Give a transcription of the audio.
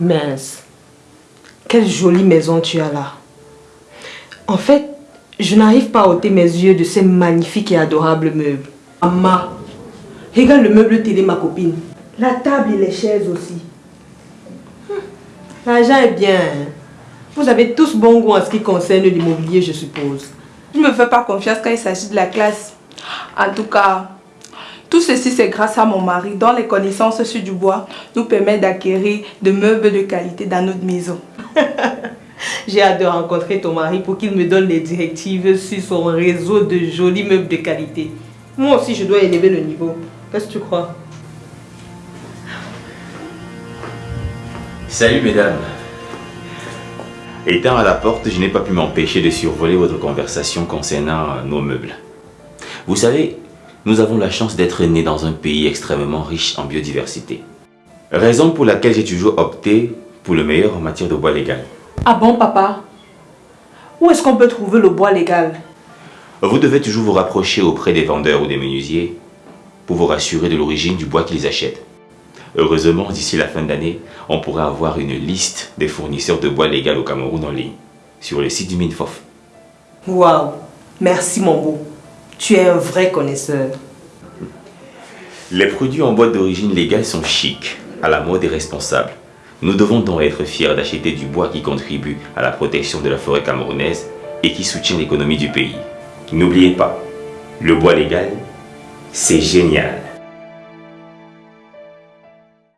Mince. Quelle jolie maison tu as là. En fait, je n'arrive pas à ôter mes yeux de ces magnifiques et adorables meubles. Maman, regarde le meuble télé, ma copine. La table et les chaises aussi. Hum, L'argent est bien. hein. Vous avez tous bon goût en ce qui concerne l'immobilier, je suppose. Je ne me fais pas confiance quand il s'agit de la classe. En tout cas, tout ceci c'est grâce à mon mari dont les connaissances sur du bois nous permettent d'acquérir de meubles de qualité dans notre maison. J'ai hâte de rencontrer ton mari pour qu'il me donne les directives sur son réseau de jolis meubles de qualité. Moi aussi, je dois élever le niveau. Qu'est-ce que tu crois? Salut mesdames. Étant à la porte, je n'ai pas pu m'empêcher de survoler votre conversation concernant nos meubles. Vous savez, nous avons la chance d'être nés dans un pays extrêmement riche en biodiversité. Raison pour laquelle j'ai toujours opté pour le meilleur en matière de bois légal. Ah bon papa? Où est-ce qu'on peut trouver le bois légal? Vous devez toujours vous rapprocher auprès des vendeurs ou des menuisiers pour vous rassurer de l'origine du bois qu'ils achètent. Heureusement, d'ici la fin d'année, on pourra avoir une liste des fournisseurs de bois légal au Cameroun en ligne, sur le site du MINFOF. Waouh Merci mon beau. Tu es un vrai connaisseur. Les produits en bois d'origine légale sont chics, à la mode et responsables. Nous devons donc être fiers d'acheter du bois qui contribue à la protection de la forêt camerounaise et qui soutient l'économie du pays. N'oubliez pas, le bois légal, c'est génial.